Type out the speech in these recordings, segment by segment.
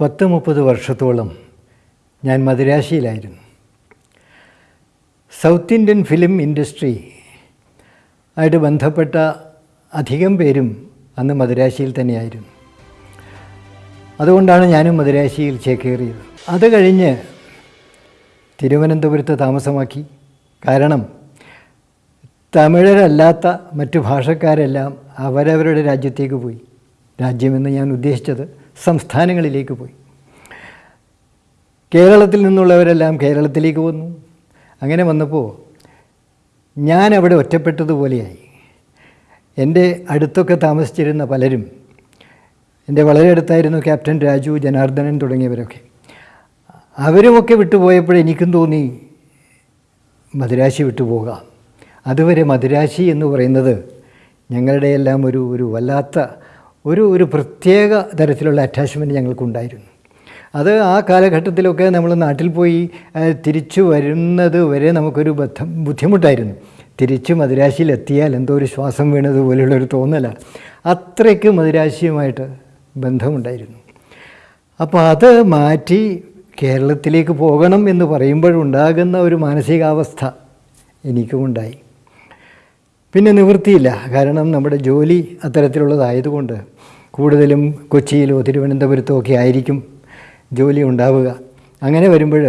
പത്ത് മുപ്പത് വർഷത്തോളം ഞാൻ മദുരാശിയിലായിരുന്നു. സൗത്ത് ഇന്ത്യൻ ഫിലിം ഇൻഡസ്ട്രി ആയിട്ട് ബന്ധപ്പെട്ട അധികം പേരും അന്ന് മദുരാശിയിൽ തന്നെയായിരുന്നു. അതുകൊണ്ടാണ് ഞാനും മദുരാശിയിൽ ചേക്കേറിയത്. അത് കഴിഞ്ഞ് തിരുവനന്തപുരത്ത് താമസമാക്കി. കാരണം തമിഴരല്ലാത്ത മറ്റു ഭാഷക്കാരെല്ലാം അവരവരുടെ രാജ്യത്തേക്ക് പോയി. രാജ്യമെന്ന് ഞാൻ ഉദ്ദേശിച്ചത് സംസ്ഥാനങ്ങളിലേക്ക് പോയി. കേരളത്തിൽ നിന്നുള്ളവരെല്ലാം കേരളത്തിലേക്ക് വന്നു. അങ്ങനെ വന്നപ്പോൾ ഞാൻ അവിടെ ഒറ്റപ്പെട്ടതുപോലെയായി. എന്റെ അടുത്തൊക്കെ താമസിച്ചിരുന്ന പലരും എന്റെ വളരെ അടുത്തായിരുന്നു ക്യാപ്റ്റൻ രാജു ജനാർദ്ദനൻ തുടങ്ങിയവരൊക്കെ. അവരുമൊക്കെ വിട്ടുപോയപ്പോൾ എനിക്കും തോന്നി മദുരാശി വിട്ടുപോകാം. അതുവരെ മദുരാശി എന്ന് പറയുന്നത് ഞങ്ങളുടെയെല്ലാം ഒരു ഒരു വല്ലാത്ത ഒരു ഒരു പ്രത്യേക തരത്തിലുള്ള അറ്റാച്ച്മെന്റ് ഞങ്ങൾക്കുണ്ടായിരുന്നു. അത് ആ കാലഘട്ടത്തിലൊക്കെ നമ്മൾ നാട്ടിൽ പോയി തിരിച്ചു വരുന്നത് വരെ നമുക്കൊരു ബദ്ധം ബുദ്ധിമുട്ടായിരുന്നു. തിരിച്ച് മദിരാശിയിൽ എത്തിയാൽ എന്തോ ഒരു ശ്വാസം വീണതുപോലെയുള്ള ഒരു തോന്നലാണ് അത്രയ്ക്ക് മദിരാശിയുമായിട്ട് ബന്ധമുണ്ടായിരുന്നു. അപ്പോൾ അത് മാറ്റി കേരളത്തിലേക്ക് പോകണം എന്ന് പറയുമ്പോഴുണ്ടാകുന്ന ഒരു മാനസികാവസ്ഥ എനിക്കുമുണ്ടായി. പിന്നെ നിവൃത്തിയില്ല. കാരണം നമ്മുടെ ജോലി അത്തരത്തിലുള്ളതായതുകൊണ്ട് കൂടുതലും കൊച്ചിയിലോ തിരുവനന്തപുരത്തോ ഒക്കെ ആയിരിക്കും ജോലി ഉണ്ടാവുക. അങ്ങനെ വരുമ്പോൾ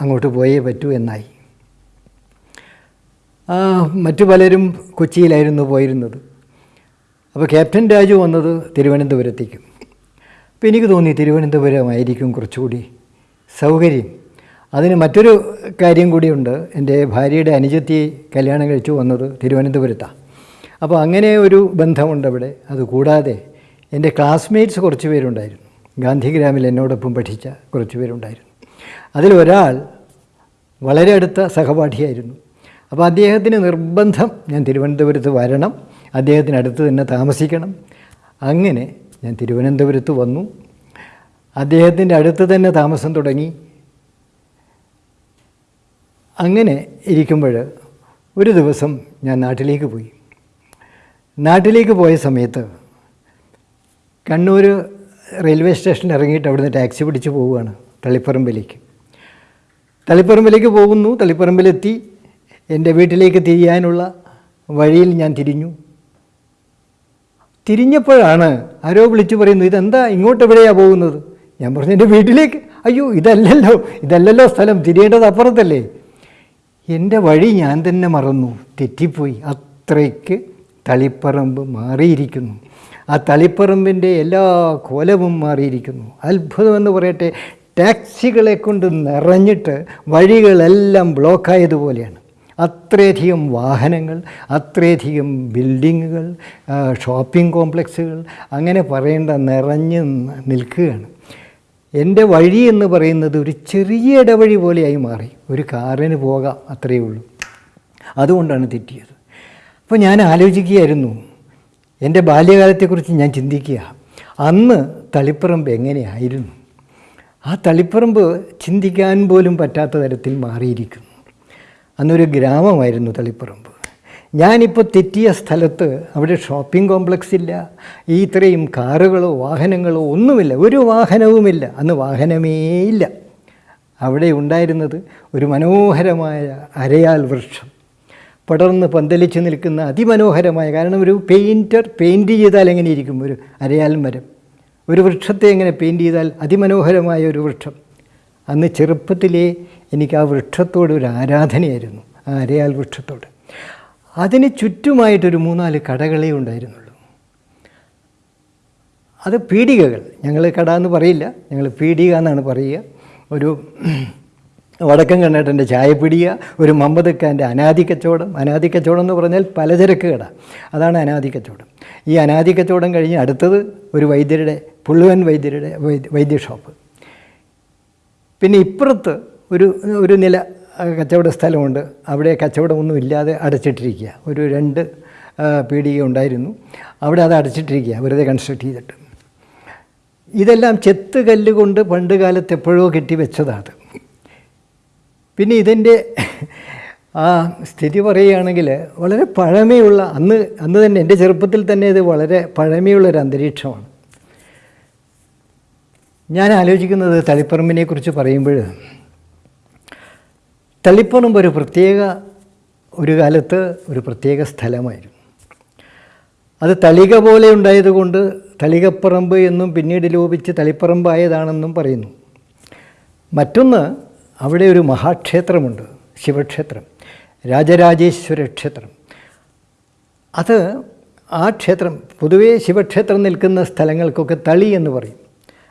അങ്ങോട്ട് പോയേ പറ്റൂ എന്നായി. മറ്റു പലരും കൊച്ചിയിലായിരുന്നു പോയിരുന്നത്. അപ്പോൾ ക്യാപ്റ്റൻ രാജു വന്നത് തിരുവനന്തപുരത്തേക്കും. അപ്പോൾ എനിക്ക് തോന്നി തിരുവനന്തപുരമായിരിക്കും കുറച്ചുകൂടി സൗകര്യം. അതിന് മറ്റൊരു കാര്യം കൂടിയുണ്ട്. എന്റെ ഭാര്യയുടെ അനുജത്തി കല്യാണം കഴിച്ചു വന്നത് തിരുവനന്തപുരത്താണ് അപ്പോൾ അങ്ങനെ ഒരു ബന്ധമുണ്ട് അവിടെ. അതുകൂടാതെ എന്റെ ക്ലാസ്മേറ്റ്സ് കുറച്ച് പേരുണ്ടായിരുന്നു. ഗാന്ധിഗ്രാമിൽ എന്നോടൊപ്പം പഠിച്ച കുറച്ച് പേരുണ്ടായിരുന്നു. അതിലൊരാൾ വളരെ അടുത്ത സഹപാഠിയായിരുന്നു. അപ്പോൾ അദ്ദേഹത്തിന് നിർബന്ധം ഞാൻ തിരുവനന്തപുരത്ത് വരണം. അദ്ദേഹത്തിനടുത്ത് തന്നെ താമസിക്കണം. അങ്ങനെ ഞാൻ തിരുവനന്തപുരത്ത് വന്നു. അദ്ദേഹത്തിന്റെ അടുത്ത് തന്നെ താമസം തുടങ്ങി. അങ്ങനെ ഇരിക്കുമ്പോൾ ഒരു ദിവസം ഞാൻ നാട്ടിലേക്ക് പോയി. നാട്ടിലേക്ക് പോയ സമയത്ത് കണ്ണൂർ റെയിൽവേ സ്റ്റേഷനിൽ ഇറങ്ങിയിട്ട് അവിടുന്ന് ടാക്സി പിടിച്ച് പോവുകയാണ് തളിപ്പറമ്പിലേക്ക്. തളിപ്പറമ്പിലേക്ക് പോകുന്നു. തളിപ്പറമ്പിലെത്തി. എന്റെ വീട്ടിലേക്ക് തിരിയാനുള്ള വഴിയിൽ ഞാൻ തിരിഞ്ഞു. തിരിഞ്ഞപ്പോഴാണ് ആരോ വിളിച്ചു പറയുന്നു ഇതെന്താ? ഇങ്ങോട്ട് എവിടെയാണ് പോകുന്നത്? ഞാൻ പറഞ്ഞു എന്റെ വീട്ടിലേക്ക്. അയ്യോ ഇതല്ലല്ലോ ഇതല്ലല്ലോ സ്ഥലം. തിരിയേണ്ടത് അപ്പുറത്തല്ലേ. എന്റെ വഴി ഞാൻ തന്നെ മറന്നു. തെറ്റിപ്പോയി. അത്രയ്ക്ക് തളിപ്പറമ്പ് മാറിയിരിക്കുന്നു. ആ തളിപ്പറമ്പിന്റെ എല്ലാ കോലവും മാറിയിരിക്കുന്നു. അത്ഭുതമെന്ന് പറയട്ടെ ടാക്സികളെ കൊണ്ട് നിറഞ്ഞിട്ട് വഴികളെല്ലാം ബ്ലോക്കായതുപോലെയാണ്. അത്രയധികം വാഹനങ്ങൾ അത്രയധികം ബിൽഡിങ്ങുകൾ ഷോപ്പിംഗ് കോംപ്ലക്സുകൾ അങ്ങനെ പറയേണ്ട നിറഞ്ഞ് നിൽക്കുകയാണ്. എന്റെ വഴി എന്ന് പറയുന്നത് ഒരു ചെറിയ ഇടവഴി പോലെയായി മാറി. ഒരു കാറിന് പോകാം അത്രയേ ഉള്ളൂ. അതുകൊണ്ടാണ് തെറ്റിയത്. അപ്പോൾ ഞാൻ ആലോചിക്കുകയായിരുന്നു. എന്റെ ബാല്യകാലത്തെക്കുറിച്ച് ഞാൻ ചിന്തിക്കുക. അന്ന് തളിപ്പറമ്പ് എങ്ങനെയായിരുന്നു? ആ തളിപ്പറമ്പ് ചിന്തിക്കാൻ പോലും പറ്റാത്ത തരത്തിൽ മാറിയിരിക്കുന്നു. അന്നൊരു ഗ്രാമമായിരുന്നു തളിപ്പറമ്പ്. ഞാനിപ്പോൾ തെറ്റിയ സ്ഥലത്ത് അവിടെ ഷോപ്പിംഗ് കോംപ്ലക്സ് ഇല്ല. ഈ ഇത്രയും കാറുകളോ വാഹനങ്ങളോ ഒന്നുമില്ല. ഒരു വാഹനവുമില്ല. അന്ന് വാഹനമേ ഇല്ല. അവിടെ ഉണ്ടായിരുന്നത് ഒരു മനോഹരമായ അരയാൽ വൃക്ഷം. പടർന്ന് പന്തലിച്ച് നിൽക്കുന്ന അതിമനോഹരമായ കാരണം ഒരു പെയിന്റർ പെയിന്റ് ചെയ്താൽ എങ്ങനെ ഇരിക്കും? ഒരു അരയാൽ മരം. ഒരു വൃക്ഷത്തെ എങ്ങനെ പെയിന്റ് ചെയ്താൽ അതിമനോഹരമായ ഒരു വൃക്ഷം? അന്ന് ചെറുപ്പത്തിലേ എനിക്ക് ആ വൃക്ഷത്തോട് ഒരു ആരാധനയായിരുന്നു. ആ അരയാൽ വൃക്ഷത്തോട്. അതിന് ചുറ്റുമായിട്ടൊരു മൂന്നാൽ കടകളേ ഉണ്ടായിരുന്നുള്ളൂ. അത് പീടികകൾ. ഞങ്ങൾ കട എന്ന് പറയില്ല. ഞങ്ങൾ പീടിക എന്നാണ് പറയുക. ഒരു വടക്കൻ കണ്ണേട്ടന്റെ ചായപ്പിടിക ഒരു മമ്പതക്കാന്റെ അനാദി കച്ചവടം അനാദി കച്ചവടം എന്ന് പറഞ്ഞാൽ പലചരക്ക് കട. അതാണ് അനാദി കച്ചവടം ഈ അനാദി കച്ചവടം കഴിഞ്ഞ് അടുത്തത് ഒരു വൈദ്യരുടെ പുള്ളുവൻ വൈദ്യരുടെ വൈദ്യ ഷോപ്പ് പിന്നെ ഇപ്പുറത്ത് ഒരു ഒരു നില കച്ചവട സ്ഥലമുണ്ട്. അവിടെ കച്ചവടമൊന്നും ഇല്ലാതെ അടച്ചിട്ടിരിക്കുക. ഒരു രണ്ട് പീടിക ഉണ്ടായിരുന്നു. അവിടെ അത് അടച്ചിട്ടിരിക്കുക. വെറുതെ കൺസ്ട്രക്ട് ചെയ്തിട്ട്. ഇതെല്ലാം ചെത്ത് കല്ലുകൊണ്ട് പണ്ട് കാലത്ത് എപ്പോഴോ കെട്ടി വെച്ചതാണ് പിന്നെ ഇതിന്റെ ആ സ്ഥിതി പറയുകയാണെങ്കിൽ വളരെ പഴമയുള്ള അന്ന് അന്ന് തന്നെ എന്റെ ചെറുപ്പത്തിൽ തന്നെ ഇത് വളരെ പഴമയുള്ളൊരു അന്തരീക്ഷമാണ്. ഞാൻ ആലോചിക്കുന്നത് തളിപ്പറമ്പിനെക്കുറിച്ച് പറയുമ്പോൾ തളിപ്പറമ്പ് ഒരു പ്രത്യേക ഒരു കാലത്ത് ഒരു പ്രത്യേക സ്ഥലമായിരുന്നു. അത് തളിക പോലെ ഉണ്ടായതുകൊണ്ട് തളികപ്പറമ്പ് എന്നും പിന്നീട് ലോപിച്ച് തളിപ്പറമ്പായതാണെന്നും പറയുന്നു. മറ്റൊന്ന് അവിടെ ഒരു മഹാക്ഷേത്രമുണ്ട് ശിവക്ഷേത്രം രാജരാജേശ്വര ക്ഷേത്രം. അത് ആ ക്ഷേത്രം പൊതുവേ ശിവക്ഷേത്രം നിൽക്കുന്ന സ്ഥലങ്ങൾക്കൊക്കെ തളി എന്ന് പറയും.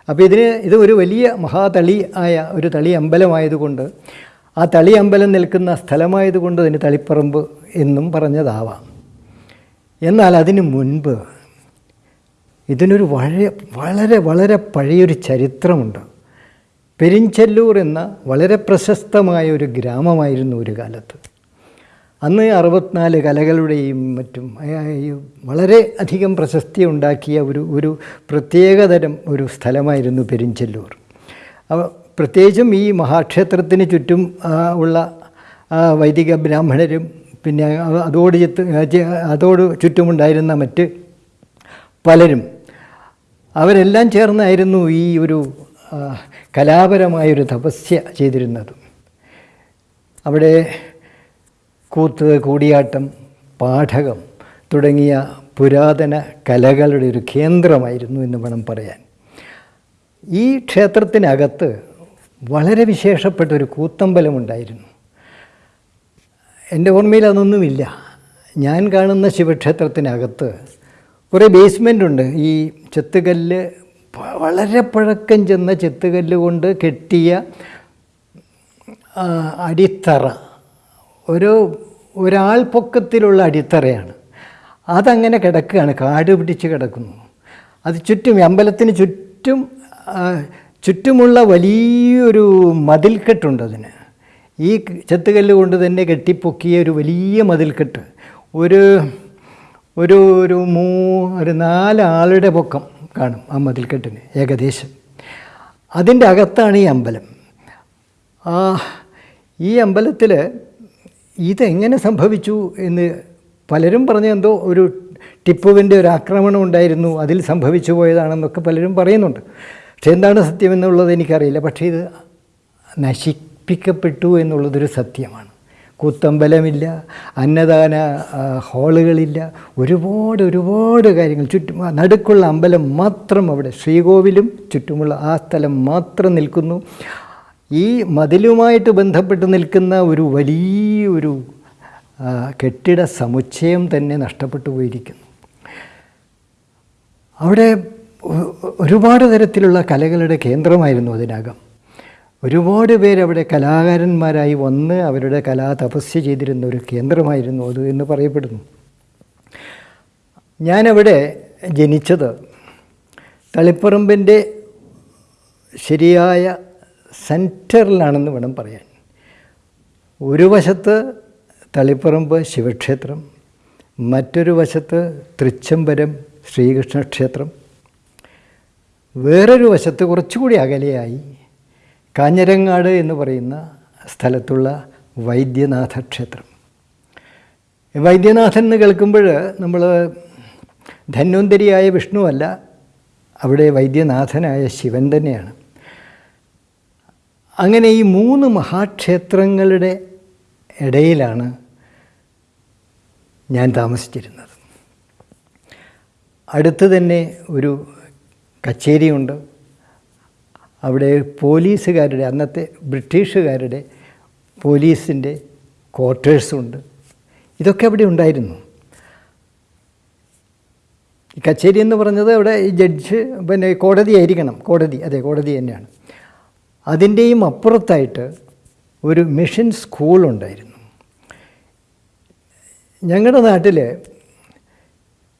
അപ്പോൾ ഇതിന് ഇത് ഒരു വലിയ മഹാതളി ആയ ഒരു തളി അമ്പലമായതുകൊണ്ട് ആ തളി അമ്പലം നിൽക്കുന്ന സ്ഥലമായതുകൊണ്ട് അതിന് തളിപ്പറമ്പ് എന്നും പറഞ്ഞതാവാം. എന്നാൽ അതിനു മുൻപ് ഇതിനൊരു വളരെ വളരെ വളരെ പഴയൊരു ചരിത്രമുണ്ട്. പെരിഞ്ചല്ലൂർ എന്ന വളരെ പ്രശസ്തമായ ഒരു ഗ്രാമമായിരുന്നു ഒരു കാലത്ത്. അന്ന് അറുപത്തിനാല് കലകളുടെയും മറ്റും വളരെ അധികം പ്രശസ്തി ഉണ്ടാക്കിയ ഒരു ഒരു പ്രത്യേകതരം ഒരു സ്ഥലമായിരുന്നു പെരിഞ്ചല്ലൂർ. പ്രത്യേകിച്ചും ഈ മഹാക്ഷേത്രത്തിന് ചുറ്റും ഉള്ള വൈദിക ബ്രാഹ്മണരും പിന്നെ അതോട് ചുറ്റ് ചെ- അതോട് ചുറ്റുമുണ്ടായിരുന്ന മറ്റ് പലരും അവരെല്ലാം ചേർന്നായിരുന്നു ഈ ഒരു കലാപരമായൊരു തപസ്യ ചെയ്തിരുന്നത്. അവിടെ കൂത്ത് കൂടിയാട്ടം പാഠകം തുടങ്ങിയ പുരാതന കലകളുടെ ഒരു കേന്ദ്രമായിരുന്നു എന്ന് വേണം പറയാൻ. ഈ ക്ഷേത്രത്തിനകത്ത് വളരെ വിശേഷപ്പെട്ട ഒരു കൂത്തമ്പലമുണ്ടായിരുന്നു. എന്റെ ഓർമ്മയിൽ അതൊന്നുമില്ല. ഞാൻ കാണുന്ന ശിവക്ഷേത്രത്തിനകത്ത് കുറേ ബേസ്മെന്റ് ഉണ്ട് ഈ ചെത്തുകല്ല് വളരെ പഴക്കം ചെന്ന ചെത്തുകല്ല് കൊണ്ട് കെട്ടിയ അടിത്തറ. ഒരു ഒരാൾ പൊക്കത്തിലുള്ള അടിത്തറയാണ്. അതങ്ങനെ കിടക്കുകയാണ്. കാട് പിടിച്ച് കിടക്കുന്നു. അത് ചുറ്റും അമ്പലത്തിന് ചുറ്റും ചുറ്റുമുള്ള വലിയൊരു മതിൽക്കെട്ടുണ്ട് അതിന്. ഈ ചെത്തുകല്ല് കൊണ്ട് തന്നെ കെട്ടിപ്പൊക്കിയ ഒരു വലിയ മതിൽക്കെട്ട്. ഒരു ഒരു ഒരു മൂ ഒരു നാലാളുടെ പൊക്കം കാണും ആ മതിൽക്കെട്ടിന് ഏകദേശം. അതിന്റെ അകത്താണ് ഈ അമ്പലം. ആ ഈ അമ്പലത്തിൽ ഇതെങ്ങനെ സംഭവിച്ചു എന്ന് പലരും പറഞ്ഞ എന്തോ ഒരു ടിപ്പുവിന്റെ ഒരു ആക്രമണം ഉണ്ടായിരുന്നു അതിൽ സംഭവിച്ചു പോയതാണെന്നൊക്കെ പലരും പറയുന്നുണ്ട്. പക്ഷെ എന്താണ് സത്യം എന്നുള്ളത് എനിക്കറിയില്ല. പക്ഷേ ഇത് നശിപ്പിക്കപ്പെട്ടു എന്നുള്ളതൊരു സത്യമാണ്. കൂത്തമ്പലമില്ല അന്നദാന ഹാളുകളില്ല. ഒരുപാട് ഒരുപാട് കാര്യങ്ങൾ. ചുറ്റും നടുക്കുള്ള അമ്പലം മാത്രം അവിടെ. ശ്രീകോവിലും ചുറ്റുമുള്ള ആ സ്ഥലം മാത്രം നിൽക്കുന്നു. ഈ മതിലുമായിട്ട് ബന്ധപ്പെട്ട് നിൽക്കുന്ന ഒരു വലിയൊരു കെട്ടിട സമുച്ചയം തന്നെ നഷ്ടപ്പെട്ടു പോയിരിക്കുന്നു. അവിടെ ഒരുപാട് തരത്തിലുള്ള കലകളുടെ കേന്ദ്രമായിരുന്നു അതിനകം. ഒരുപാട് പേരവിടെ കലാകാരന്മാരായി വന്ന് അവരുടെ കലാ തപസ്യ ചെയ്തിരുന്ന ഒരു കേന്ദ്രമായിരുന്നു അത് എന്ന് പറയപ്പെടുന്നു. ഞാനവിടെ ജനിച്ചത് തളിപ്പറമ്പിന്റെ ശരിയായ സെന്ററിലാണെന്ന് വേണം പറയാൻ. ഒരു വശത്ത് തളിപ്പറമ്പ് ശിവക്ഷേത്രം മറ്റൊരു വശത്ത് തൃച്ചംബരം ശ്രീകൃഷ്ണ ക്ഷേത്രം വേറൊരു വശത്ത് കുറച്ചുകൂടി അകലെയായി കാഞ്ഞരങ്ങാട് എന്ന് പറയുന്ന സ്ഥലത്തുള്ള വൈദ്യനാഥ ക്ഷേത്രം വൈദ്യനാഥൻ എന്ന് കേൾക്കുമ്പോൾ നമ്മൾ ധന്വന്തരിയായ വിഷ്ണുവല്ല അവിടെ വൈദ്യനാഥനായ ശിവൻ തന്നെയാണ്. അങ്ങനെ ഈ മൂന്ന് മഹാക്ഷേത്രങ്ങളുടെ ഇടയിലാണ് ഞാൻ താമസിച്ചിരുന്നത്. അടുത്ത് തന്നെ ഒരു കച്ചേരിയുണ്ട്. അവിടെ പോലീസുകാരുടെ അന്നത്തെ ബ്രിട്ടീഷുകാരുടെ പോലീസിന്റെ ക്വാർട്ടേഴ്സുണ്ട്. ഇതൊക്കെ അവിടെ ഉണ്ടായിരുന്നു. ഈ കച്ചേരി എന്ന് പറഞ്ഞത് അവിടെ ഈ ജഡ്ജ് പിന്നെ കോടതി ആയിരിക്കണം. കോടതി അതെ കോടതി തന്നെയാണ്. അതിന്റെയും അപ്പുറത്തായിട്ട് ഒരു മിഷൻ സ്കൂളുണ്ടായിരുന്നു ഞങ്ങളുടെ നാട്ടിൽ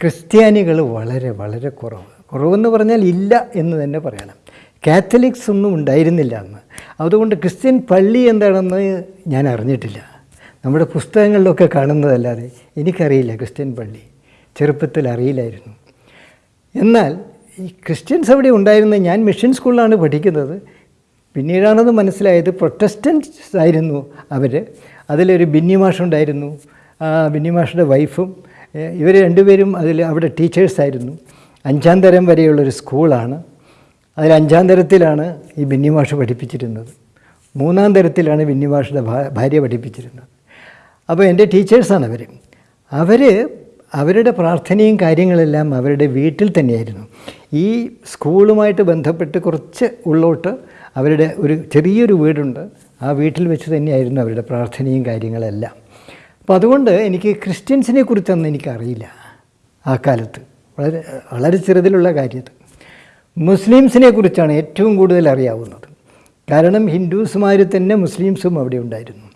ക്രിസ്ത്യാനികൾ വളരെ വളരെ കുറവ്. കുറവെന്ന് പറഞ്ഞാൽ ഇല്ല എന്ന് തന്നെ പറയണം. കാത്തലിക്സ് ഒന്നും ഉണ്ടായിരുന്നില്ല അന്ന്. അതുകൊണ്ട് ക്രിസ്ത്യൻ പള്ളി എന്താണെന്ന് ഞാൻ അറിഞ്ഞിട്ടില്ല. നമ്മുടെ പുസ്തകങ്ങളിലൊക്കെ കാണുന്നതല്ലാതെ എനിക്കറിയില്ല ക്രിസ്ത്യൻ പള്ളി. ചെറുപ്പത്തിൽ അറിയില്ലായിരുന്നു. എന്നാൽ ഈ ക്രിസ്ത്യൻസ് അവിടെ ഉണ്ടായിരുന്ന ഞാൻ മിഷൻ സ്കൂളിലാണ് പഠിക്കുന്നത്. പിന്നീടാണത് മനസ്സിലായത് പ്രൊട്ടസ്റ്റൻസ് ആയിരുന്നു അവർ അതിലൊരു ബിന്നി മാഷുണ്ടായിരുന്നു ആ ബിന്നി മാഷുടെ വൈഫും ഇവർ രണ്ടുപേരും അതിൽ അവിടെ ടീച്ചേഴ്സായിരുന്നു അഞ്ചാം തരം വരെയുള്ളൊരു സ്കൂളാണ്. അതിൽ അഞ്ചാം തരത്തിലാണ് ഈ ബിന്നിമാഷ് പഠിപ്പിച്ചിരുന്നത്. മൂന്നാം തരത്തിലാണ് ബിന്നി മാഷിന്റെ ഭാ- ഭാര്യ പഠിപ്പിച്ചിരുന്നത്. അപ്പോൾ എന്റെ ടീച്ചേഴ്സാണ് അവർ അവർ അവരുടെ പ്രാർത്ഥനയും കാര്യങ്ങളെല്ലാം അവരുടെ വീട്ടിൽ തന്നെയായിരുന്നു. ഈ സ്കൂളുമായിട്ട് ബന്ധപ്പെട്ട് കുറച്ച് ഉള്ളോട്ട് അവരുടെ ഒരു ചെറിയൊരു വീടുണ്ട്. ആ വീട്ടിൽ വെച്ച് തന്നെയായിരുന്നു അവരുടെ പ്രാർത്ഥനയും കാര്യങ്ങളെല്ലാം. അപ്പോൾ അതുകൊണ്ട് എനിക്ക് ക്രിസ്ത്യൻസിനെ കുറിച്ചൊന്നും എനിക്കറിയില്ല ആ കാലത്ത്. വളരെ വളരെ ചെറുതിലുള്ള കാര്യത്തിൽ മുസ്ലിംസിനെ കുറിച്ചാണ് ഏറ്റവും കൂടുതൽ അറിയാവുന്നത്. കാരണം ഹിന്ദുസുമാർ തന്നെ മുസ്ലിംസും അവിടെ ഉണ്ടായിരുന്നു.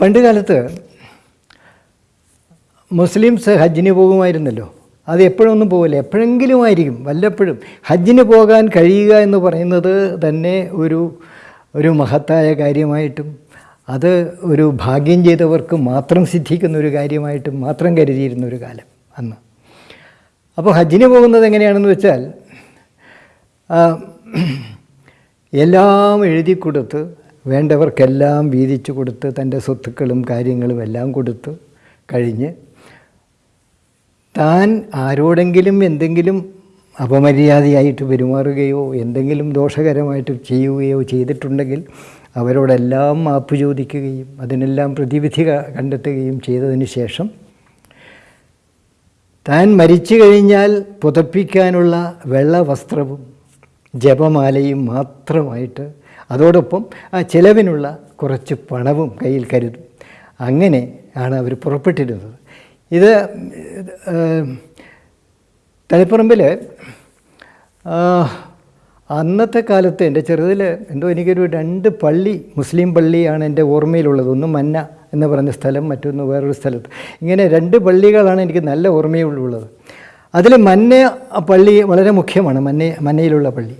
പണ്ട് കാലത്ത് മുസ്ലിംസ് ഹജ്ജിന് പോകുമായിരുന്നല്ലോ. അത് എപ്പോഴൊന്നും പോകില്ല എപ്പോഴെങ്കിലും ആയിരിക്കും. വല്ലപ്പോഴും ഹജ്ജിന് പോകാൻ കഴിയുക എന്ന് പറയുന്നത് തന്നെ ഒരു ഒരു മഹത്തായ കാര്യമായിട്ടും അത് ഒരു ഭാഗ്യം ചെയ്തവർക്ക് മാത്രം സിദ്ധിക്കുന്ന ഒരു കാര്യമായിട്ടും മാത്രം കരുതിയിരുന്ന ഒരു കാലം അന്ന്. അപ്പോൾ ഹജ്ജിന് പോകുന്നത് എങ്ങനെയാണെന്ന് വെച്ചാൽ എല്ലാം എഴുതി കൊടുത്ത് വേണ്ടവർക്കെല്ലാം വീതിച്ചു കൊടുത്ത് തന്റെ സ്വത്തുക്കളും കാര്യങ്ങളും എല്ലാം കൊടുത്ത് കഴിഞ്ഞ് താൻ ആരോടെങ്കിലും എന്തെങ്കിലും അപമര്യാദയായിട്ട് പെരുമാറുകയോ എന്തെങ്കിലും ദോഷകരമായിട്ട് ചെയ്യുകയോ ചെയ്തിട്ടുണ്ടെങ്കിൽ അവരോടെല്ലാം മാപ്പ് ചോദിക്കുകയും അതിനെല്ലാം പ്രതിവിധി കണ്ടെത്തുകയും ചെയ്തതിന് ശേഷം താൻ മരിച്ചു കഴിഞ്ഞാൽ പുതപ്പിക്കാനുള്ള വെള്ള വസ്ത്രവും ജപമാലയും മാത്രമായിട്ട് അതോടൊപ്പം ആ ചിലവിനുള്ള കുറച്ച് പണവും കയ്യിൽ കരുതും. അങ്ങനെ ആണ് അവർ പുറപ്പെട്ടിരുന്നത്. ഇത് തളിപ്പറമ്പിൽ അന്നത്തെ കാലത്ത് എന്റെ ചെറുതിൽ എന്തോ എനിക്കൊരു രണ്ട് പള്ളി മുസ്ലിം പള്ളിയാണ് എന്റെ ഓർമ്മയിലുള്ളത്. ഒന്ന് മന്ന എന്ന് പറഞ്ഞ സ്ഥലം മറ്റൊന്ന് വേറൊരു സ്ഥലത്ത്. ഇങ്ങനെ രണ്ട് പള്ളികളാണ് എനിക്ക് നല്ല ഓർമ്മയുള്ളത് അതിൽ മന്ന പള്ളി വളരെ മുഖ്യമാണ്. മന്ന മന്നയിലുള്ള പള്ളി.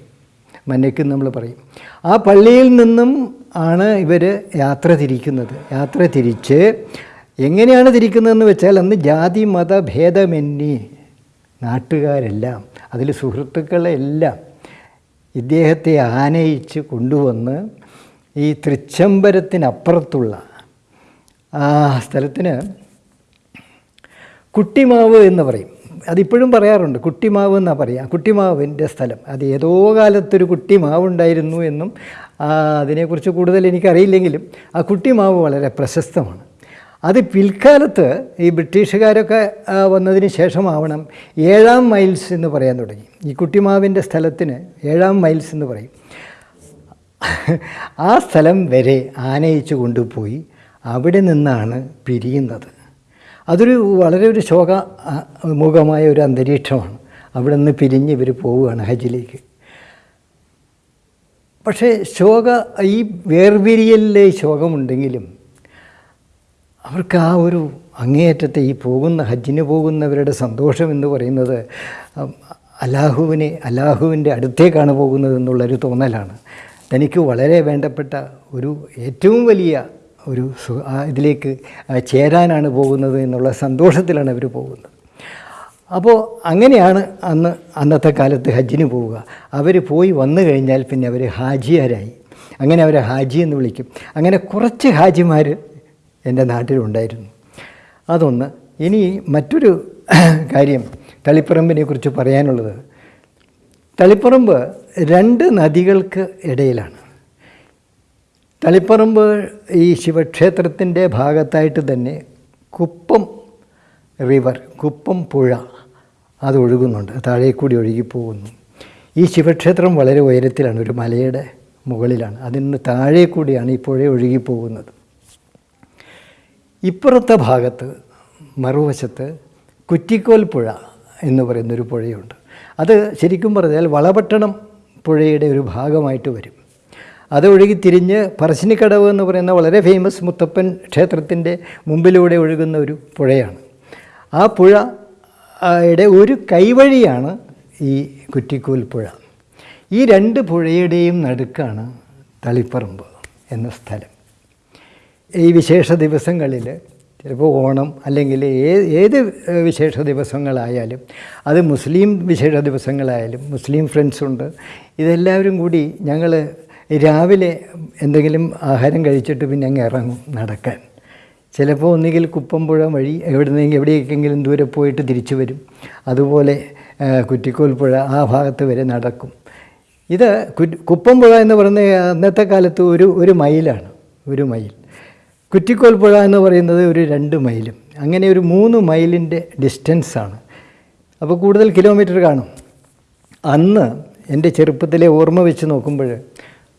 മന്നയ്ക്ക് നമ്മൾ പറയും. ആ പള്ളിയിൽ നിന്നും ആണ് ഇവർ യാത്ര തിരിക്കുന്നത്. യാത്ര തിരിച്ച് എങ്ങനെയാണ് തിരിക്കുന്നതെന്ന് വെച്ചാൽ അന്ന് ജാതി മത ഭേദമെന്നി നാട്ടുകാരെല്ലാം അതിൽ സുഹൃത്തുക്കളെല്ലാം ഇദ്ദേഹത്തെ ആനയിച്ച് കൊണ്ടുവന്ന് ഈ തൃച്ചംബരത്തിനപ്പുറത്തുള്ള ആ സ്ഥലത്തിന് കുട്ടിമാവ് എന്ന് പറയും. അതിപ്പോഴും പറയാറുണ്ട് കുട്ടിമാവ് എന്നാണ് പറയുക കുട്ടിമാവിന്റെ സ്ഥലം. അത് ഏതോ കാലത്തൊരു കുട്ടിമാവ് ഉണ്ടായിരുന്നു എന്നും അതിനെക്കുറിച്ച് കൂടുതൽ എനിക്കറിയില്ലെങ്കിലും ആ കുട്ടിമാവ് വളരെ പ്രശസ്തമാണ്. അത് പിൽക്കാലത്ത് ഈ ബ്രിട്ടീഷുകാരൊക്കെ വന്നതിന് ശേഷമാവണം ഏഴാം മൈൽസ് എന്ന് പറയാൻ തുടങ്ങി. ഈ കുട്ടിമാവിന്റെ സ്ഥലത്തിന് ഏഴാം മൈൽസ് എന്ന് പറയും. ആ സ്ഥലം വരെ ആനയിച്ചു കൊണ്ടുപോയി അവിടെ നിന്നാണ് പിരിയുന്നത്. അതൊരു വളരെ ഒരു ശോക മുഖമായ ഒരു അന്തരീക്ഷമാണ്. അവിടെ നിന്ന് പിരിഞ്ഞ് ഇവർ പോവുകയാണ് ഹജ്ജിലേക്ക്. പക്ഷേ ശോക ഈ വേർപിരിയലിലെ ശോകമുണ്ടെങ്കിലും അവർക്ക് ആ ഒരു അങ്ങേയറ്റത്തെ ഈ പോകുന്ന ഹജ്ജിന് പോകുന്നവരുടെ സന്തോഷം എന്ന് പറയുന്നത് അലാഹുവിനെ അല്ലാഹുവിന്റെ അടുത്തേക്കാണ് പോകുന്നത് എന്നുള്ളൊരു തോന്നലാണ്. തനിക്ക് വളരെ വേണ്ടപ്പെട്ട ഒരു ഏറ്റവും വലിയ ഒരു ഇതിലേക്ക് ചേരാനാണ് പോകുന്നത് എന്നുള്ള സന്തോഷത്തിലാണ് അവർ പോകുന്നത്. അപ്പോൾ അങ്ങനെയാണ് അന്ന് അന്നത്തെ കാലത്ത് ഹജ്ജിന് പോവുക. അവർ പോയി വന്നു കഴിഞ്ഞാൽ പിന്നെ അവർ ഹാജിയാരായി. അങ്ങനെ അവരെ ഹാജി എന്ന് വിളിക്കും. അങ്ങനെ കുറച്ച് ഹാജിമാർ എന്റെ നാട്ടിലുണ്ടായിരുന്നു. അതൊന്ന് ഇനി മറ്റൊരു കാര്യം തളിപ്പറമ്പിനെ കുറിച്ച് പറയാനുള്ളത്. തളിപ്പറമ്പ് രണ്ട് നദികൾക്ക് ഇടയിലാണ്. തളിപ്പറമ്പ് ഈ ശിവക്ഷേത്രത്തിന്റെ ഭാഗത്തായിട്ട് തന്നെ കുപ്പം റിവർ കുപ്പം പുഴ അത് ഒഴുകുന്നുണ്ട് താഴെ കൂടി ഒഴുകി ഈ ശിവക്ഷേത്രം വളരെ ഉയരത്തിലാണ് ഒരു മലയുടെ മുകളിലാണ്. അതിന് താഴെ കൂടിയാണ് ഈ പുഴ ഒഴുകി പോകുന്നത്. ഇപ്പുറത്തെ ഭാഗത്ത് മറുവശത്ത് കുറ്റിക്കോൽ പുഴ എന്ന് പറയുന്നൊരു പുഴയുണ്ട്. അത് ശരിക്കും പറഞ്ഞാൽ വളപട്ടണം പുഴയുടെ ഒരു ഭാഗമായിട്ട് വരും. അത് ഒഴുകി തിരിഞ്ഞ് പറശ്ശിനിക്കടവ് എന്ന് പറയുന്ന വളരെ ഫേമസ് മുത്തപ്പൻ ക്ഷേത്രത്തിന്റെ മുമ്പിലൂടെ ഒഴുകുന്ന ഒരു പുഴയാണ്. ആ പുഴയുടെ യുടെ ഒരു കൈവഴിയാണ് ഈ കുറ്റിക്കോൽ പുഴ. ഈ രണ്ട് പുഴയുടെയും നടുക്കാണ് തളിപ്പറമ്പ് എന്ന സ്ഥലം. ഈ വിശേഷ ദിവസങ്ങളിൽ ചിലപ്പോൾ ഓണം അല്ലെങ്കിൽ ഏത് വിശേഷ ദിവസങ്ങളായാലും അത് മുസ്ലിം വിശേഷ ദിവസങ്ങളായാലും മുസ്ലിം ഫ്രണ്ട്സുണ്ട് ഇതെല്ലാവരും കൂടി ഞങ്ങൾ രാവിലെ എന്തെങ്കിലും ആഹാരം കഴിച്ചിട്ട് പിന്നെ അങ്ങ് ഇറങ്ങും നടക്കാൻ. ചിലപ്പോൾ ഒന്നുകിൽ കുപ്പമ്പുഴ വഴി എവിടുന്നെങ്കിൽ എവിടേക്കെങ്കിലും ദൂരെ പോയിട്ട് തിരിച്ചു വരും. അതുപോലെ കുറ്റിക്കോൽപ്പുഴ കുറ്റിക്കോൽ പുഴ ആ ഭാഗത്ത് വരെ നടക്കും. ഇത് കുപ്പംപുഴ എന്ന് പറയുന്ന അന്നത്തെ കാലത്ത് ഒരു ഒരു മൈലാണ് ഒരു മൈൽ കുറ്റിക്കോൽ പുഴ എന്ന് പറയുന്നത് ഒരു രണ്ട് മൈലും അങ്ങനെ ഒരു മൂന്ന് മൈലിന്റെ ഡിസ്റ്റൻസാണ് അപ്പോൾ കൂടുതൽ കിലോമീറ്റർ കാണും. അന്ന് എന്റെ ചെറുപ്പത്തിലെ ഓർമ്മ വെച്ച് നോക്കുമ്പോൾ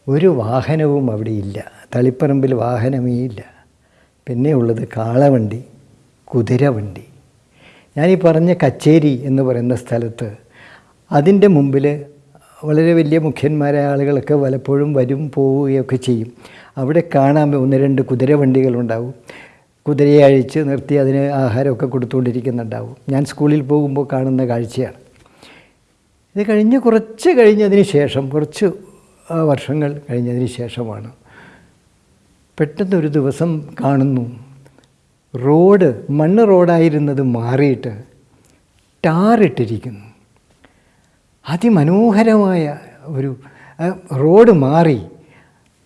ഒരു വാഹനവും അവിടെ ഇല്ല. തളിപ്പറമ്പിൽ വാഹനമേ ഇല്ല. പിന്നെ ഉള്ളത് കാളവണ്ടി കുതിരവണ്ടി. ഞാനീ പറഞ്ഞ കച്ചേരി എന്ന് പറയുന്ന സ്ഥലത്ത് അതിന്റെ മുമ്പിൽ വളരെ വലിയ മുഖ്യന്മാരായ ആളുകളൊക്കെ പലപ്പോഴും വരും പോവുകയൊക്കെ ചെയ്യും. അവിടെ കാണാൻ ഒന്ന് രണ്ട് കുതിരവണ്ടികളുണ്ടാവും. കുതിരയെ അഴിച്ച് നിർത്തി അതിന് ആഹാരമൊക്കെ കൊടുത്തുകൊണ്ടിരിക്കുന്നുണ്ടാവും. ഞാൻ സ്കൂളിൽ പോകുമ്പോൾ കാണുന്ന കാഴ്ചയാണ്. ഇത് കഴിഞ്ഞ് കുറച്ച് കഴിഞ്ഞതിന് ശേഷം കുറച്ച് വർഷങ്ങൾ കഴിഞ്ഞതിന് ശേഷമാണ്. പെട്ടെന്നൊരു ദിവസം കാണുന്നു. റോഡ് മണ്ണ് റോഡായിരുന്നത് മാറിയിട്ട് ടാറിട്ടിരിക്കുന്നു. അതിമനോഹരമായ ഒരു റോഡ് മാറി.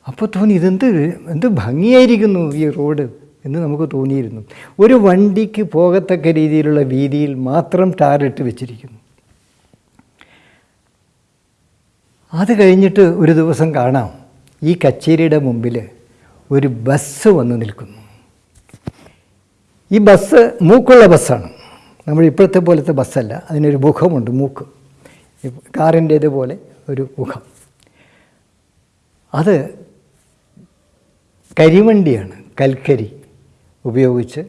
അപ്പോൾ തോന്നി ഇതെന്ത് എന്ത് ഭംഗിയായിരിക്കുന്നു ഈ റോഡ് എന്ന് നമുക്ക് തോന്നിയിരുന്നു. ഒരു വണ്ടിക്ക് പോകത്തക്ക രീതിയിലുള്ള വീതിയിൽ മാത്രം ടാറിട്ട് വെച്ചിരിക്കുന്നു. അത് കഴിഞ്ഞിട്ട് ഒരു ദിവസം കാണാം ഈ കച്ചേരിയുടെ മുമ്പിൽ ഒരു ബസ് വന്ന് നിൽക്കുന്നു. ഈ ബസ് മൂക്കുള്ള ബസ്സാണ്. നമ്മൾ ഇപ്പോഴത്തെ പോലത്തെ ബസ്സല്ല. അതിനൊരു മുഖമുണ്ട് മൂക്ക്. കാറിന്റേതുപോലെ കാറിന്റേത് ഒരു മുഖം. അത് കരിവണ്ടിയാണ് കൽക്കരി ഉപയോഗിച്ച്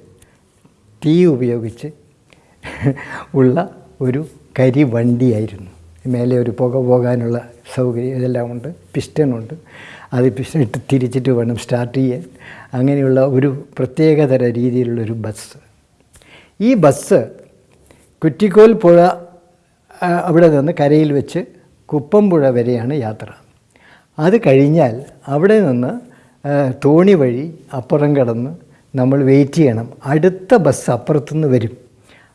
തീ ഉപയോഗിച്ച് ഉള്ള ഒരു കരിവണ്ടിയായിരുന്നു. മേലെ ഒരു പുക പോകാനുള്ള സൗകര്യം ഇതെല്ലാം ഉണ്ട്. പിസ്റ്റനുണ്ട് അത് പിസ്റ്റൻ ഇട്ട് തിരിച്ചിട്ട് വേണം സ്റ്റാർട്ട് ചെയ്യാൻ. അങ്ങനെയുള്ള ഒരു പ്രത്യേകതര രീതിയിലുള്ളൊരു ബസ്. ഈ ബസ് കുറ്റിക്കോൽ പുഴ അവിടെ നിന്ന് കരയിൽ വെച്ച് കുപ്പംപുഴ വരെയാണ് യാത്ര. അത് കഴിഞ്ഞാൽ അവിടെ നിന്ന് തോണി വഴി അപ്പുറം കടന്ന് നമ്മൾ വെയിറ്റ് ചെയ്യണം. അടുത്ത ബസ് അപ്പുറത്തുനിന്ന് വരും.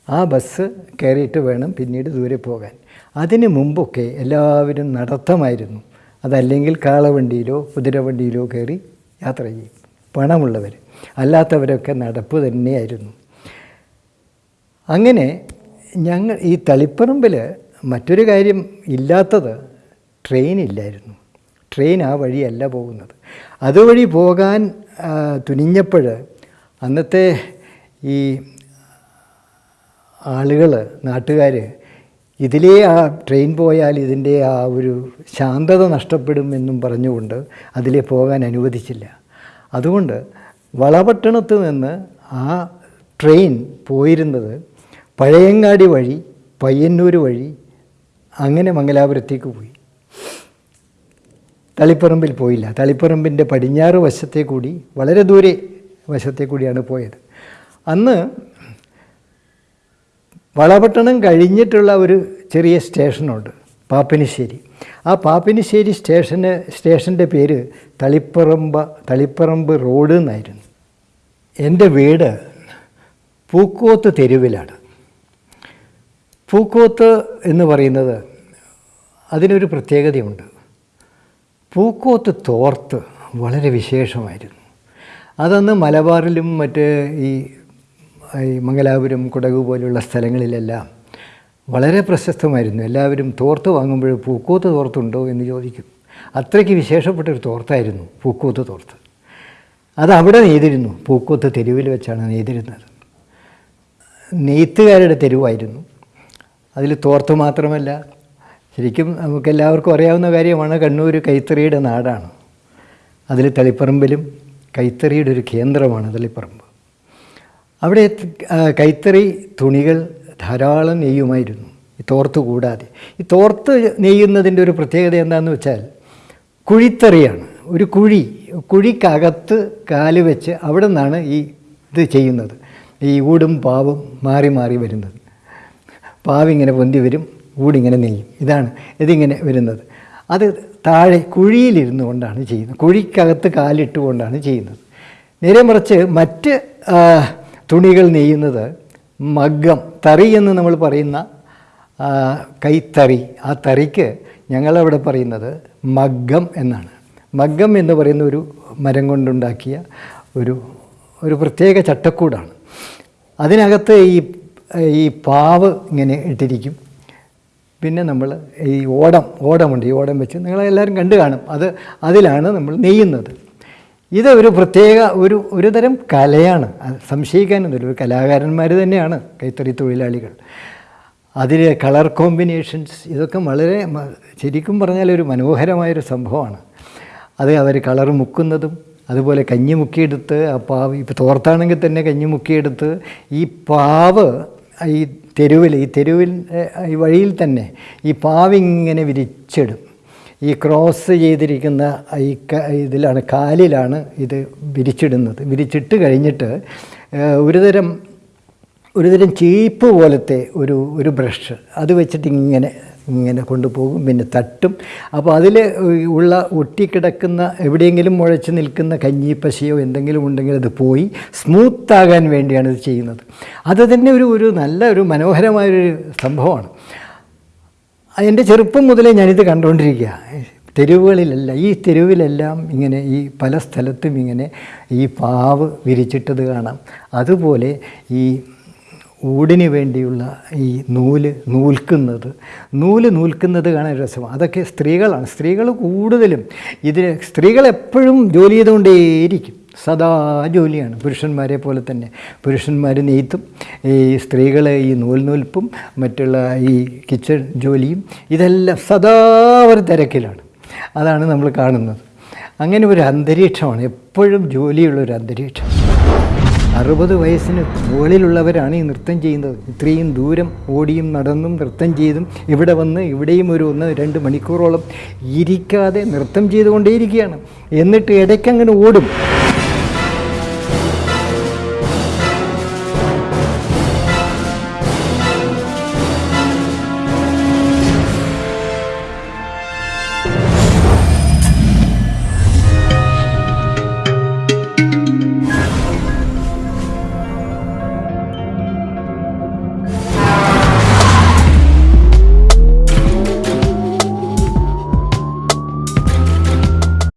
ആ ബസ് കയറിയിട്ട് വേണം പിന്നീട് ദൂരെ പോകാൻ. അതിന് മുമ്പൊക്കെ എല്ലാവരും നടത്തമായിരുന്നു. അതല്ലെങ്കിൽ കാളവണ്ടിയിലോ കുതിരവണ്ടിയിലോ കയറി യാത്ര ചെയ്യും. പണമുള്ളവർ അല്ലാത്തവരൊക്കെ നടപ്പ് തന്നെയായിരുന്നു. അങ്ങനെ ഞങ്ങൾ ഈ തളിപ്പറമ്പിൽ മറ്റൊരു കാര്യം ഇല്ലാത്തത് ട്രെയിൻ ഇല്ലായിരുന്നു ട്രെയിൻ ആ വഴിയല്ല പോകുന്നത്. അതുവഴി പോകാൻ തുനിഞ്ഞപ്പോൾ അന്നത്തെ ഈ ആളുകൾ നാട്ടുകാർ ഇതിലേ ആ ട്രെയിൻ പോയാൽ ഇതിന്റെ ആ ഒരു ശാന്തത നഷ്ടപ്പെടും എന്നും പറഞ്ഞുകൊണ്ട് അതിലേ പോകാൻ അനുവദിച്ചില്ല. അതുകൊണ്ട് വളപട്ടണത്ത് നിന്ന് ആ ട്രെയിൻ പോയിരുന്നത് പഴയങ്ങാടി വഴി പയ്യന്നൂർ വഴി അങ്ങനെ മംഗലാപുരത്തേക്ക് പോയി. തളിപ്പറമ്പിൽ പോയില്ല. തളിപ്പറമ്പിന്റെ പടിഞ്ഞാറ് വശത്തെ കൂടി വളരെ ദൂരെ വശത്തെ കൂടിയാണ് പോയത്. അന്ന് വളപട്ടണം കഴിഞ്ഞിട്ടുള്ള ഒരു ചെറിയ സ്റ്റേഷനുണ്ട് പാപ്പിനിശ്ശേരി. ആ പാപ്പിനിശ്ശേരി സ്റ്റേഷന് സ്റ്റേഷന്റെ പേര് തളിപ്പറമ്പ തളിപ്പറമ്പ് റോഡ് എന്നായിരുന്നു. എന്റെ വീട് പൂക്കോത്ത് തെരുവിലാണ്. പൂക്കോത്ത് എന്ന് പറയുന്നത് അതിനൊരു പ്രത്യേകതയുണ്ട്. പൂക്കോത്ത് തോർത്ത് വളരെ വിശേഷമായിരുന്നു. അതന്ന് മലബാറിലും മറ്റ് ഈ ഈ മംഗലാപുരം കുടക് പോലുള്ള സ്ഥലങ്ങളിലെല്ലാം വളരെ പ്രശസ്തമായിരുന്നു. എല്ലാവരും തോർത്ത് വാങ്ങുമ്പോൾ പൂക്കൂത്ത് തോർത്തുണ്ടോ എന്ന് ചോദിക്കും. അത്രയ്ക്ക് വിശേഷപ്പെട്ടൊരു തോർത്തായിരുന്നു പൂക്കൂത്ത് തോർത്ത്. അത് അവിടെ നെയ്തിരുന്നു. പൂക്കൂത്ത് തെരുവിൽ വെച്ചാണ് നെയ്തിരുന്നത്. നെയ്ത്തുകാരുടെ തെരുവായിരുന്നു. അതിൽ തോർത്ത് മാത്രമല്ല ശരിക്കും നമുക്ക് എല്ലാവർക്കും അറിയാവുന്ന കാര്യമാണ് കണ്ണൂർ കൈത്തറിയുടെ നാടാണ്. അതിൽ തളിപ്പറമ്പിലും കൈത്തറിയുടെ ഒരു കേന്ദ്രമാണ് തളിപ്പറമ്പ്. അവിടെ കൈത്തറി തുണികൾ ധാരാളം നെയ്യുമായിരുന്നു. ഈ തോർത്ത് കൂടാതെ. ഈ തോർത്ത് നെയ്യുന്നതിന്റെ ഒരു പ്രത്യേകത എന്താണെന്ന് വെച്ചാൽ കുഴിത്തറിയാണ്. ഒരു കുഴി കുഴിക്കകത്ത് കാൽ വെച്ച് അവിടെ നിന്നാണ് ഈ ഇത് ചെയ്യുന്നത്. ഈ ഊടും പാവും മാറി മാറി വരുന്നത്. പാവിങ്ങനെ പൊന്തി വരും ഊടിങ്ങനെ നെയ്യും. ഇതാണ് ഇതിങ്ങനെ വരുന്നത്. അത് താഴെ കുഴിയിലിരുന്നു കൊണ്ടാണ് ചെയ്യുന്നത്. കുഴിക്കകത്ത് കാലിട്ടുകൊണ്ടാണ് ചെയ്യുന്നത്. നേരെ മറിച്ച് മറ്റ് തുണികൾ നെയ്യുന്നത് മഗ്ഗം തറി എന്ന് നമ്മൾ പറയുന്ന കൈത്തറി. ആ തറിക്ക് ഞങ്ങളവിടെ പറയുന്നത് മഗ്ഗം എന്നാണ്. മഗ്ഗം എന്ന് പറയുന്ന ഒരു മരം കൊണ്ടുണ്ടാക്കിയ ഒരു ഒരു പ്രത്യേക ചട്ടക്കൂടാണ്. അതിനകത്ത് ഈ ഈ പാവ് ഇങ്ങനെ ഇട്ടിരിക്കും. പിന്നെ നമ്മൾ ഈ ഓടം ഓടമുണ്ട്. ഈ ഓടം വെച്ച് നിങ്ങളെല്ലാവരും കണ്ടു കാണും. അത് അതിലാണ് നമ്മൾ നെയ്യുന്നത്. ഇത് ഒരു പ്രത്യേക ഒരു ഒരു തരം കലയാണ്. സംശയിക്കാനൊന്നുമില്ല ഒരു കലാകാരന്മാർ തന്നെയാണ് കൈത്തറി തൊഴിലാളികൾ. അതിലെ കളർ കോമ്പിനേഷൻസ് ഇതൊക്കെ വളരെ ശരിക്കും പറഞ്ഞാൽ ഒരു മനോഹരമായൊരു സംഭവമാണ്. അത് അവർ കളർ മുക്കുന്നതും അതുപോലെ കഞ്ഞി മുക്കിയെടുത്ത് ആ പാവ് ഇപ്പോൾ തോർത്താണെങ്കിൽ തന്നെ കഞ്ഞി മുക്കിയെടുത്ത് ഈ പാവ് ഈ തെരുവിൽ ഈ തെരുവിൽ ഈ വഴിയിൽ തന്നെ ഈ പാവിങ്ങനെ വിരിച്ചിടും. ഈ ക്രോസ് ചെയ്തിരിക്കുന്ന ഈ ഇതിലാണ് കാലിലാണ് ഇത് വിരിച്ചിടുന്നത്. വിരിച്ചിട്ട് കഴിഞ്ഞിട്ട് ഒരുതരം ഒരുതരം ചീപ്പ് പോലത്തെ ഒരു ഒരു ബ്രഷ്. അത് വെച്ചിട്ട് ഇങ്ങനെ ഇങ്ങനെ കൊണ്ടുപോകും പിന്നെ തട്ടും. അപ്പോൾ അതിൽ ഉള്ള ഒട്ടിക്കിടക്കുന്ന എവിടെയെങ്കിലും മുഴച്ച് നിൽക്കുന്ന കഞ്ഞിപ്പശയോ എന്തെങ്കിലും ഉണ്ടെങ്കിൽ അത് പോയി സ്മൂത്താകാൻ വേണ്ടിയാണ് ഇത് ചെയ്യുന്നത്. അത് തന്നെ ഒരു ഒരു നല്ല ഒരു മനോഹരമായൊരു സംഭവമാണ്. എന്റെ ചെറുപ്പം മുതലേ ഞാനിത് കണ്ടുകൊണ്ടിരിക്കുക തെരുവുകളിലല്ല ഈ തെരുവിലെല്ലാം ഇങ്ങനെ ഈ പല സ്ഥലത്തും ഇങ്ങനെ ഈ പാവ് വിരിച്ചിട്ടത് കാണാം. അതുപോലെ ഈ ഊടിന് വേണ്ടിയുള്ള ഈ നൂൽ നൂൽക്കുന്നത് നൂൽ നൂൽക്കുന്നത് കാണാൻ രസമാണ്. അതൊക്കെ സ്ത്രീകളാണ്. സ്ത്രീകൾ കൂടുതലും ഇതിന് സ്ത്രീകൾ എപ്പോഴും ജോലി ചെയ്തുകൊണ്ടേയിരിക്കും. സദാ ജോലിയാണ്. പുരുഷന്മാരെ പോലെ തന്നെ. പുരുഷന്മാർ നെയ്ത്തും ഈ സ്ത്രീകൾ ഈ നൂൽ നൂൽപ്പും മറ്റുള്ള ഈ കിച്ചൺ ജോലിയും ഇതെല്ലാം സദാ ഒരു തിരക്കിലാണ്. അതാണ് നമ്മൾ കാണുന്നത്. അങ്ങനെ ഒരു അന്തരീക്ഷമാണ്. എപ്പോഴും ജോലിയുള്ള ഒരു അന്തരീക്ഷം. അറുപത് വയസ്സിന് മുകളിലുള്ളവരാണ് ഈ നൃത്തം ചെയ്യുന്നത്. ഇത്രയും ദൂരം ഓടിയും നടന്നും നൃത്തം ചെയ്തും ഇവിടെ വന്ന് ഇവിടെയും ഒരു ഒന്ന് രണ്ട് മണിക്കൂറോളം ഇരിക്കാതെ നൃത്തം ചെയ്തുകൊണ്ടേയിരിക്കുകയാണ്. എന്നിട്ട് ഇടയ്ക്കങ്ങനെ ഓടും.